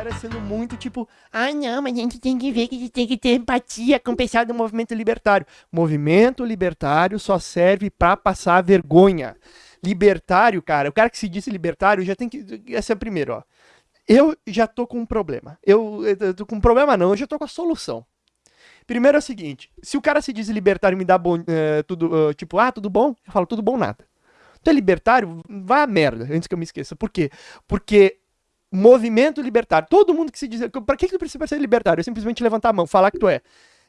galera sendo muito tipo, ai ah, não, mas a gente tem que ver que a gente tem que ter empatia com o pessoal do movimento libertário. Movimento libertário só serve para passar vergonha. Libertário, cara, o cara que se diz libertário já tem que. Essa é a primeira, ó. Eu já tô com um problema. Eu, eu tô com um problema, não, eu já tô com a solução. Primeiro é o seguinte: se o cara se diz libertário e me dá bom, uh, tudo, uh, tipo, ah, tudo bom? Eu falo, tudo bom, nada. Tu é libertário? Vai a merda, antes que eu me esqueça. Por quê? Porque movimento libertário, todo mundo que se diz. Pra que, que tu precisa ser libertário? É simplesmente levantar a mão, falar que tu é.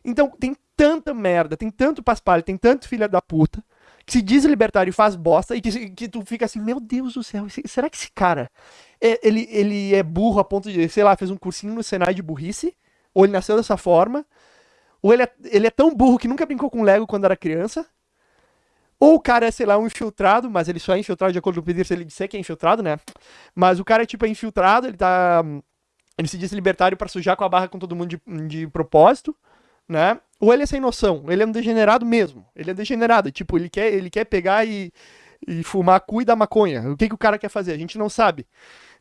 Então, tem tanta merda, tem tanto paspalho, tem tanto filha da puta, que se diz libertário e faz bosta, e que, que tu fica assim, meu Deus do céu, será que esse cara, é, ele, ele é burro a ponto de, sei lá, fez um cursinho no Senai de burrice? Ou ele nasceu dessa forma? Ou ele é, ele é tão burro que nunca brincou com Lego quando era criança? Ou o cara é, sei lá, um infiltrado, mas ele só é infiltrado de acordo com o Peter se ele disser que é infiltrado, né? Mas o cara é tipo é infiltrado, ele tá. Ele se diz libertário para sujar com a barra com todo mundo de, de propósito, né? Ou ele é sem noção, ele é um degenerado mesmo. Ele é degenerado, tipo, ele quer, ele quer pegar e, e fumar cu e dar maconha. O que, que o cara quer fazer? A gente não sabe,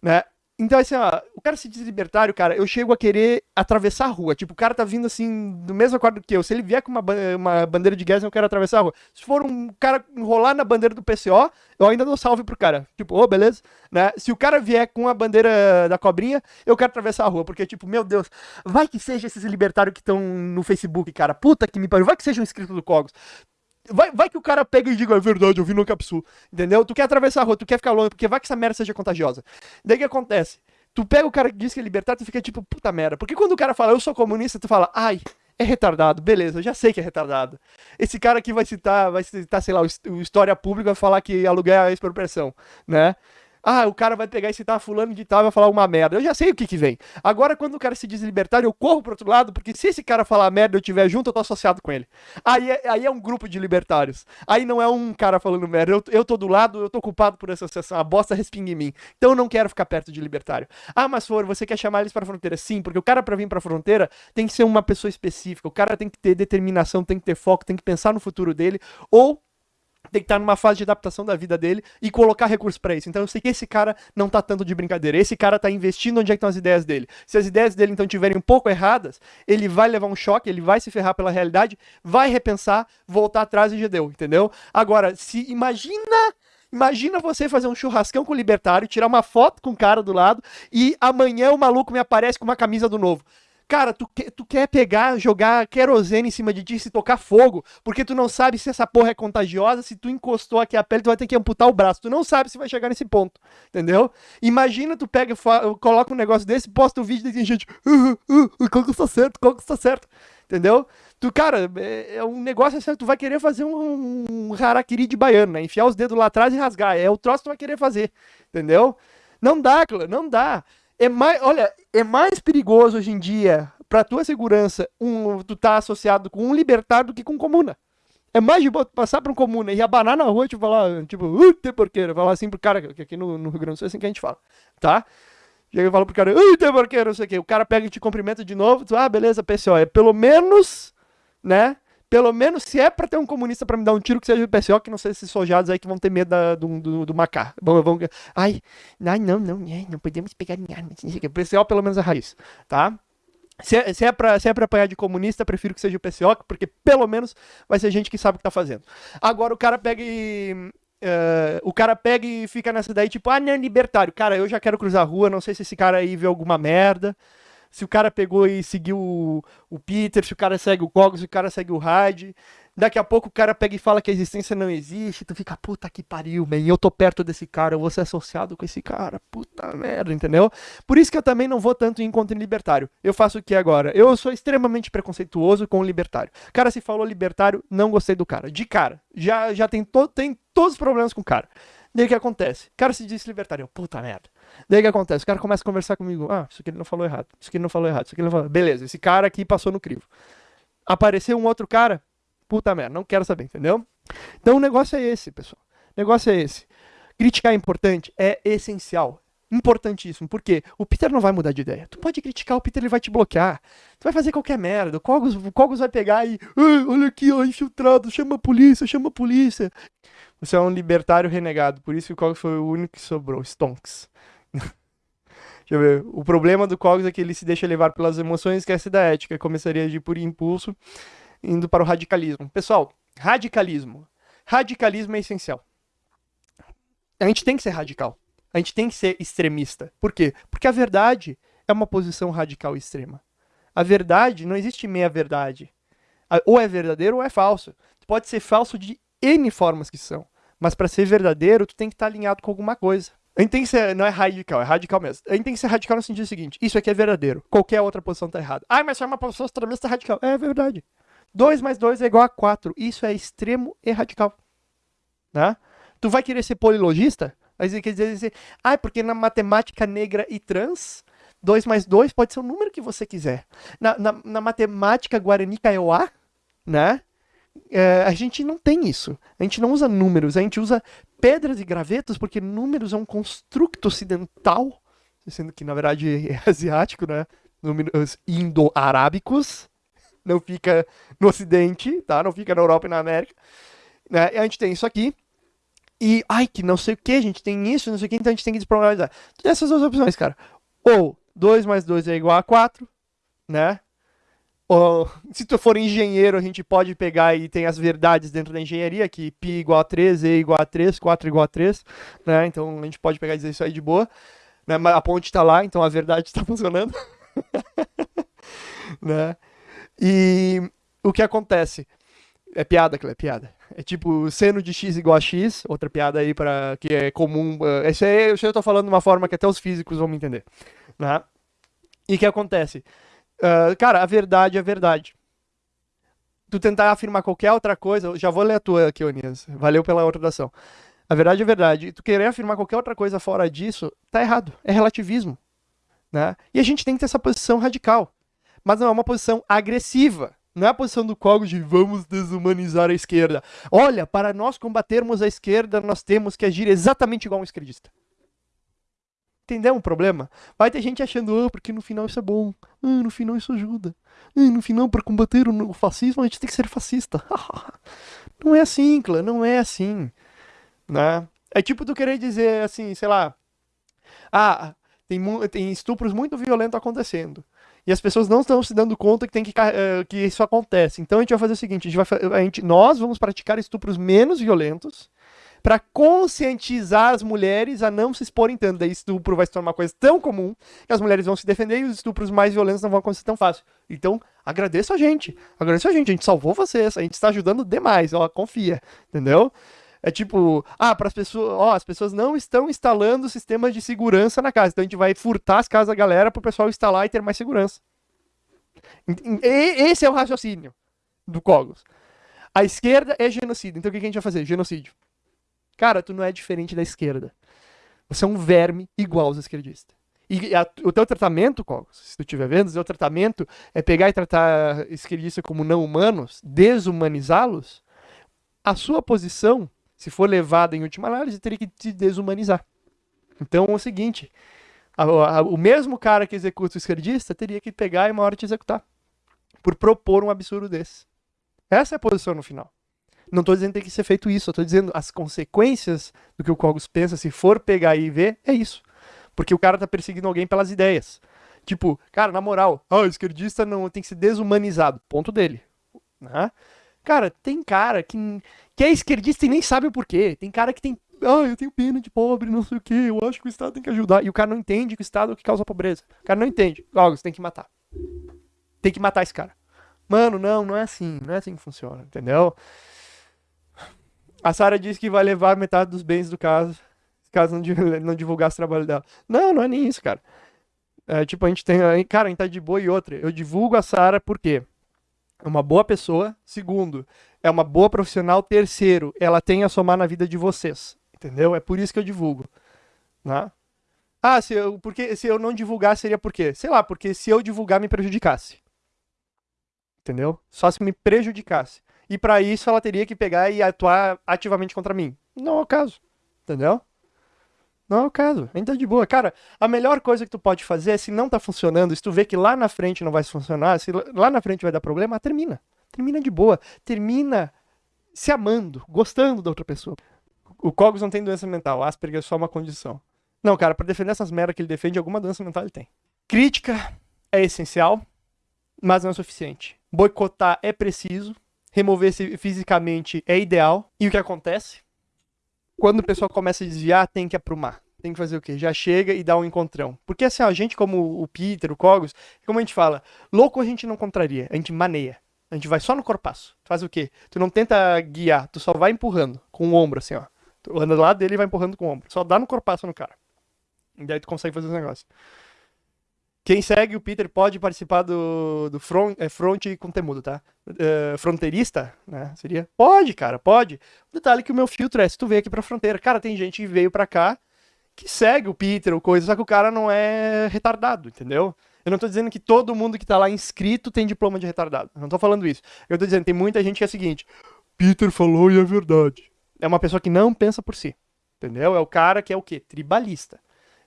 né? Então, assim, ó, o cara se diz libertário, cara, eu chego a querer atravessar a rua. Tipo, o cara tá vindo assim, do mesmo acordo que eu. Se ele vier com uma, uma bandeira de guerra, eu quero atravessar a rua. Se for um cara enrolar na bandeira do PCO, eu ainda dou salve pro cara. Tipo, ô, oh, beleza? Né? Se o cara vier com a bandeira da cobrinha, eu quero atravessar a rua. Porque, tipo, meu Deus, vai que seja esses libertários que estão no Facebook, cara. Puta que me pariu. Vai que seja um inscrito do Cogos. Vai, vai que o cara pega e diga, é verdade, eu vi no Capsu. Entendeu? Tu quer atravessar a rua, tu quer ficar longe, porque vai que essa merda seja contagiosa. Daí que acontece? Tu pega o cara que diz que é libertário, tu fica tipo, puta merda. Porque quando o cara fala, eu sou comunista, tu fala, ai, é retardado, beleza, eu já sei que é retardado. Esse cara aqui vai citar, vai citar, sei lá, o História Pública, vai falar que aluguel é expropriação, né? Ah, o cara vai pegar e citar fulano de tal e vai falar uma merda. Eu já sei o que que vem. Agora, quando o cara se diz libertário, eu corro pro outro lado, porque se esse cara falar merda eu estiver junto, eu tô associado com ele. Aí é, aí é um grupo de libertários. Aí não é um cara falando merda. Eu, eu tô do lado, eu tô culpado por essa associação. A bosta respinga em mim. Então eu não quero ficar perto de libertário. Ah, mas for, você quer chamar eles pra fronteira? Sim, porque o cara pra vir pra fronteira tem que ser uma pessoa específica. O cara tem que ter determinação, tem que ter foco, tem que pensar no futuro dele. Ou tem que estar numa fase de adaptação da vida dele e colocar recursos para isso. Então eu sei que esse cara não tá tanto de brincadeira. Esse cara tá investindo onde é estão as ideias dele. Se as ideias dele então tiverem um pouco erradas, ele vai levar um choque, ele vai se ferrar pela realidade, vai repensar, voltar atrás e já deu, entendeu? Agora, se imagina Imagina você fazer um churrascão com o libertário, tirar uma foto com o cara do lado e amanhã o maluco me aparece com uma camisa do novo. Cara, tu, que, tu quer pegar, jogar querosene em cima de ti e tocar fogo, porque tu não sabe se essa porra é contagiosa, se tu encostou aqui a pele, tu vai ter que amputar o braço. Tu não sabe se vai chegar nesse ponto, entendeu? Imagina tu pega, coloca um negócio desse, posta um vídeo e tem gente, uh, uh, uh, qual que está certo, qual que está certo, entendeu? Tu, cara, é, é, um negócio assim, tu vai querer fazer um, um harakiri de baiano, né? Enfiar os dedos lá atrás e rasgar. É o troço que tu vai querer fazer, entendeu? Não dá, não dá. É mais, olha, é mais perigoso hoje em dia, pra tua segurança, um, tu tá associado com um libertário do que com comuna. É mais de boa passar pra um comuna e abanar na rua e tipo, falar, tipo, tem porqueira. Falar assim pro cara, que aqui no, no Rio Grande do Sul é assim que a gente fala, tá? Chega e fala pro cara, tem porqueira, não sei o quê. O cara pega e te cumprimenta de novo, tu, ah, beleza, PCO. É pelo menos, né? Pelo menos se é pra ter um comunista pra me dar um tiro que seja o PCO, que não sei se sojados aí que vão ter medo da, do, do, do Macá. Vão, vão, ai, ai, não, não, não podemos pegar em armas. O PCO pelo menos é raiz, tá? Se é, se, é pra, se é pra apanhar de comunista, prefiro que seja o PCO, porque pelo menos vai ser gente que sabe o que tá fazendo. Agora o cara pega e. Uh, o cara pega e fica nessa daí, tipo, ah, não, libertário. Cara, eu já quero cruzar a rua, não sei se esse cara aí vê alguma merda se o cara pegou e seguiu o, o Peter, se o cara segue o Cogos, se o cara segue o Hyde. Daqui a pouco o cara pega e fala que a existência não existe, tu fica, puta que pariu, man, eu tô perto desse cara, eu vou ser associado com esse cara, puta merda, entendeu? Por isso que eu também não vou tanto em encontro libertário. Eu faço o que agora? Eu sou extremamente preconceituoso com o libertário. O cara se falou libertário, não gostei do cara. De cara. Já, já tem, to tem todos os problemas com o cara. Daí o que acontece? O cara se diz libertário, puta merda. Daí o que acontece? O cara começa a conversar comigo. Ah, isso aqui ele não falou errado. Isso aqui ele não falou errado. Isso aqui ele não falou. Beleza, esse cara aqui passou no crivo. Apareceu um outro cara. Puta merda, não quero saber, entendeu? Então o negócio é esse, pessoal. O negócio é esse. Criticar é importante? É essencial. Importantíssimo. Por quê? O Peter não vai mudar de ideia. Tu pode criticar, o Peter ele vai te bloquear. Tu vai fazer qualquer merda. O Cogos, o Cogos vai pegar e. olha aqui, ó, infiltrado, chama a polícia, chama a polícia. Você é um libertário renegado. Por isso que o Cogos foi o único que sobrou. Stonks. Deixa eu ver. O problema do Cogos é que ele se deixa levar pelas emoções e esquece da ética. Começaria de por impulso, indo para o radicalismo. Pessoal, radicalismo. Radicalismo é essencial. A gente tem que ser radical. A gente tem que ser extremista. Por quê? Porque a verdade é uma posição radical extrema. A verdade, não existe meia verdade. Ou é verdadeiro ou é falso. Pode ser falso de N formas que são. Mas para ser verdadeiro, tu tem que estar tá alinhado com alguma coisa. A gente tem que ser, não é radical, é radical mesmo. A gente tem que ser radical no sentido seguinte: isso aqui é verdadeiro. Qualquer outra posição tá errada. Ah, mas se é uma posição extremista radical. É verdade. 2 mais 2 é igual a 4. Isso é extremo e radical. Né? Tu vai querer ser polilogista? Aí quer dizer ah, porque na matemática negra e trans, 2 mais 2 pode ser o número que você quiser. Na, na, na matemática guarani kaiowá, né? É, a gente não tem isso. A gente não usa números, a gente usa pedras e gravetos porque números é um construto ocidental, sendo que na verdade é asiático, né? Números indo-arábicos, não fica no ocidente, tá? Não fica na Europa e na América. Né? A gente tem isso aqui. E, ai, que não sei o que, a gente tem isso, não sei o que, então a gente tem que desprogramar. Tem essas duas opções, cara. Ou 2 mais 2 é igual a 4, né? Ou, se tu for engenheiro, a gente pode pegar e tem as verdades dentro da engenharia, que π igual a 3, e igual a 3, 4 igual a 3, né? Então a gente pode pegar e dizer isso aí de boa. Né? Mas a ponte está lá, então a verdade está funcionando. né? E o que acontece? É piada, é piada. É tipo seno de x igual a x, outra piada aí para que é comum. Uh, esse aí eu tô falando de uma forma que até os físicos vão me entender. Né? E o que acontece? Uh, cara, a verdade é a verdade. Tu tentar afirmar qualquer outra coisa, já vou ler a tua aqui, Onias. Valeu pela oração. A verdade é a verdade. Tu querer afirmar qualquer outra coisa fora disso, tá errado. É relativismo. Né? E a gente tem que ter essa posição radical. Mas não é uma posição agressiva. Não é a posição do Cogos de vamos desumanizar a esquerda. Olha, para nós combatermos a esquerda, nós temos que agir exatamente igual um esquerdista. Entendeu o problema? Vai ter gente achando, ah, porque no final isso é bom. Ah, no final isso ajuda. Ah, no final, para combater o fascismo, a gente tem que ser fascista. não é assim, clã, não é assim. Né? É tipo tu querer dizer assim, sei lá. Ah, tem, tem estupros muito violentos acontecendo. E as pessoas não estão se dando conta que, tem que, uh, que isso acontece. Então a gente vai fazer o seguinte: a gente vai, a gente, nós vamos praticar estupros menos violentos para conscientizar as mulheres a não se exporem tanto. Daí estupro vai se tornar uma coisa tão comum que as mulheres vão se defender e os estupros mais violentos não vão acontecer tão fácil. Então, agradeço a gente. Agradeço a gente. A gente salvou vocês. A gente está ajudando demais. Ó, confia. Entendeu? É tipo, ah, para as pessoas, ó, as pessoas não estão instalando sistemas de segurança na casa. Então a gente vai furtar as casas da galera para o pessoal instalar e ter mais segurança. E, esse é o raciocínio do Cogos. A esquerda é genocídio. Então o que a gente vai fazer? Genocídio. Cara, tu não é diferente da esquerda. Você é um verme igual aos esquerdistas. E a, o teu tratamento, se tu estiver vendo, o teu tratamento é pegar e tratar esquerdistas como não humanos, desumanizá-los. A sua posição, se for levada em última análise, teria que te desumanizar. Então é o seguinte: a, a, o mesmo cara que executa o esquerdista teria que pegar e uma hora te executar. Por propor um absurdo desse. Essa é a posição no final. Não estou dizendo que tem que ser feito isso, estou dizendo as consequências do que o Cogos pensa, se for pegar e ver, é isso. Porque o cara tá perseguindo alguém pelas ideias. Tipo, cara, na moral, ah, o esquerdista não tem que ser desumanizado. Ponto dele. Né? Cara, tem cara que, que é esquerdista e nem sabe o porquê. Tem cara que tem. Ah, eu tenho pena de pobre, não sei o quê. Eu acho que o Estado tem que ajudar. E o cara não entende que o Estado é o que causa a pobreza. O cara não entende. Cogos, tem que matar. Tem que matar esse cara. Mano, não, não é assim. Não é assim que funciona, entendeu? A Sara disse que vai levar metade dos bens do caso, caso não, divulgasse o trabalho dela. Não, não é nem isso, cara. É, tipo, a gente tem. Cara, a gente tá de boa e outra. Eu divulgo a Sara porque é uma boa pessoa. Segundo, é uma boa profissional. Terceiro, ela tem a somar na vida de vocês. Entendeu? É por isso que eu divulgo. Né? Ah, se eu, porque, se eu não divulgar, seria por quê? Sei lá, porque se eu divulgar me prejudicasse. Entendeu? Só se me prejudicasse e para isso ela teria que pegar e atuar ativamente contra mim. Não é o caso. Entendeu? Não é o caso. Ainda de boa. Cara, a melhor coisa que tu pode fazer é se não tá funcionando, se tu vê que lá na frente não vai funcionar, se lá na frente vai dar problema, termina. Termina de boa. Termina se amando, gostando da outra pessoa. O Cogos não tem doença mental, Asperger é só uma condição. Não, cara, pra defender essas merdas que ele defende, alguma doença mental ele tem. Crítica é essencial, mas não é suficiente. Boicotar é preciso, remover-se fisicamente é ideal. E o que acontece? Quando o pessoal começa a desviar, tem que aprumar. Tem que fazer o quê? Já chega e dá um encontrão. Porque assim, a gente como o Peter, o Cogos, como a gente fala, louco a gente não contraria, a gente maneia. A gente vai só no corpaço. Tu faz o quê? Tu não tenta guiar, tu só vai empurrando com o ombro, assim, ó. Tu anda lado dele e vai empurrando com o ombro. Só dá no corpaço no cara. E daí tu consegue fazer os negócios. Quem segue o Peter pode participar do, do front, é, front com temudo, tá? Uh, fronteirista, né? Seria? Pode, cara, pode. O detalhe é que o meu filtro é, se tu veio aqui pra fronteira. Cara, tem gente que veio pra cá que segue o Peter ou coisa, só que o cara não é retardado, entendeu? Eu não tô dizendo que todo mundo que tá lá inscrito tem diploma de retardado. Eu não tô falando isso. Eu tô dizendo, tem muita gente que é o seguinte, Peter falou e é verdade. É uma pessoa que não pensa por si, entendeu? É o cara que é o quê? Tribalista.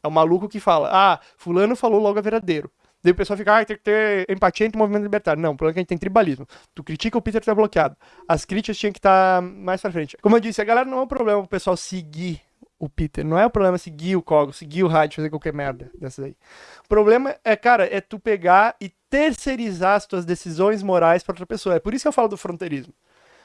É o maluco que fala, ah, fulano falou logo a verdadeiro. Daí o pessoal fica, ah, tem que ter empatia entre o movimento libertário. Não, o problema é que a gente tem tribalismo. Tu critica o Peter tá bloqueado. As críticas tinham que estar tá mais pra frente. Como eu disse, a galera não é um problema o pessoal seguir o Peter. Não é o problema seguir o Cogo, seguir o rádio, fazer qualquer merda dessas aí. O problema é, cara, é tu pegar e terceirizar as tuas decisões morais para outra pessoa. É por isso que eu falo do fronteirismo.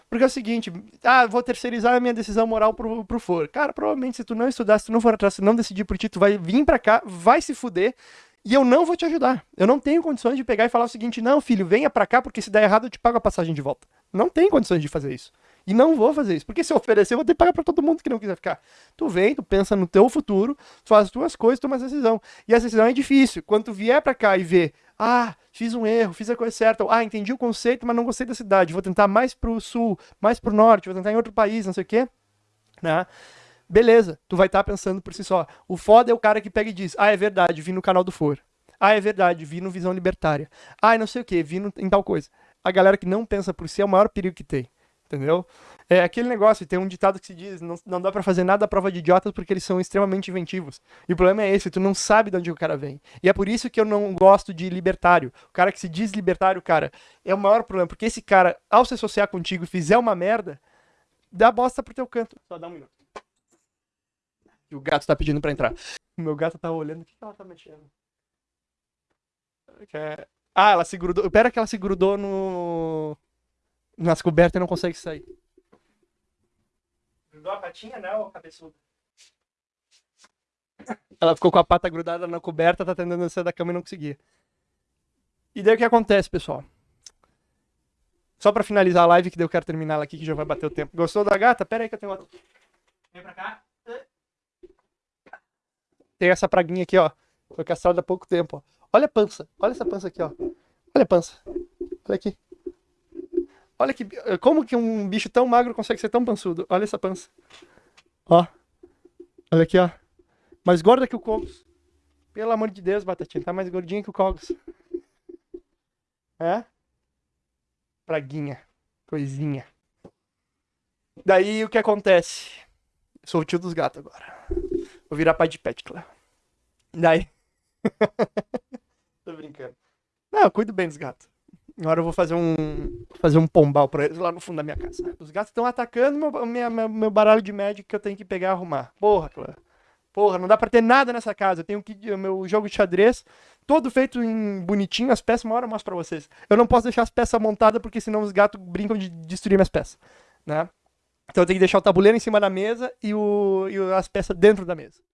Porque é o seguinte, ah, vou terceirizar a minha decisão moral pro, pro for. Cara, provavelmente se tu não estudar, se tu não for atrás, se não decidir por ti, tu vai vir pra cá, vai se fuder, e eu não vou te ajudar. Eu não tenho condições de pegar e falar o seguinte, não, filho, venha pra cá, porque se der errado eu te pago a passagem de volta. Não tem condições de fazer isso. E não vou fazer isso. Porque se eu oferecer, eu vou ter que pagar pra todo mundo que não quiser ficar. Tu vem, tu pensa no teu futuro, tu faz as tuas coisas, toma a decisão. E a decisão é difícil. Quando tu vier pra cá e ver, ah, fiz um erro, fiz a coisa certa, ah, entendi o conceito, mas não gostei da cidade, vou tentar mais pro sul, mais pro norte, vou tentar em outro país, não sei o quê, né? Beleza, tu vai estar tá pensando por si só. O foda é o cara que pega e diz, ah, é verdade, vi no canal do For. Ah, é verdade, vi no Visão Libertária. Ah, não sei o que, vi no, em tal coisa. A galera que não pensa por si é o maior perigo que tem entendeu? É aquele negócio, tem um ditado que se diz, não, não dá para fazer nada à prova de idiotas porque eles são extremamente inventivos. E o problema é esse, tu não sabe de onde o cara vem. E é por isso que eu não gosto de libertário. O cara que se diz libertário, cara, é o maior problema, porque esse cara, ao se associar contigo e fizer uma merda, dá bosta pro teu canto. Só dá um minuto. E o gato tá pedindo pra entrar. O meu gato tá olhando, o que ela tá mexendo? Ah, ela se grudou. Pera que ela se grudou no nas cobertas e não consegue sair. Grudou a patinha, né, ô cabeçudo? Ela ficou com a pata grudada na coberta, tá tentando sair da cama e não conseguia. E daí o que acontece, pessoal? Só pra finalizar a live, que daí eu quero terminar ela aqui, que já vai bater o tempo. Gostou da gata? Pera aí que eu tenho outra. Vem pra cá. Tem essa praguinha aqui, ó. Foi castrada há pouco tempo, ó. Olha a pança. Olha essa pança aqui, ó. Olha a pança. Olha aqui. Olha que. Como que um bicho tão magro consegue ser tão pançudo? Olha essa pança. Ó. Olha aqui, ó. Mais gorda que o Cogos. Pelo amor de Deus, Batatinha. Tá mais gordinha que o Cogos. É? Praguinha. Coisinha. Daí o que acontece? Sou o tio dos gatos agora. Vou virar pai de pet, claro. Daí. Tô brincando. Não, eu cuido bem dos gatos. Agora eu vou fazer um fazer um pombal pra eles lá no fundo da minha casa. Os gatos estão atacando meu, minha, meu baralho de Magic que eu tenho que pegar e arrumar. Porra, Clã. Porra, não dá pra ter nada nessa casa. Eu tenho que meu jogo de xadrez todo feito em bonitinho, as peças, uma hora eu mostro pra vocês. Eu não posso deixar as peças montadas porque senão os gatos brincam de destruir minhas peças, né? Então eu tenho que deixar o tabuleiro em cima da mesa e, o, e as peças dentro da mesa.